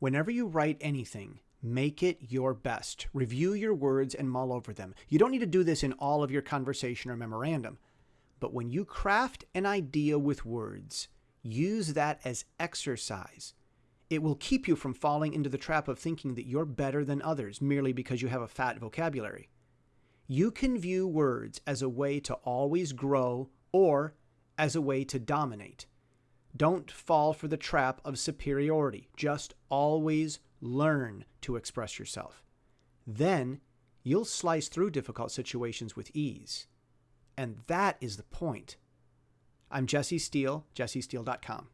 Whenever you write anything, make it your best. Review your words and mull over them. You don't need to do this in all of your conversation or memorandum. But when you craft an idea with words, use that as exercise. It will keep you from falling into the trap of thinking that you're better than others merely because you have a fat vocabulary. You can view words as a way to always grow or as a way to dominate. Don't fall for the trap of superiority. Just always learn to express yourself. Then you'll slice through difficult situations with ease. And that is the point. I'm Jesse Steele, jessesteele.com.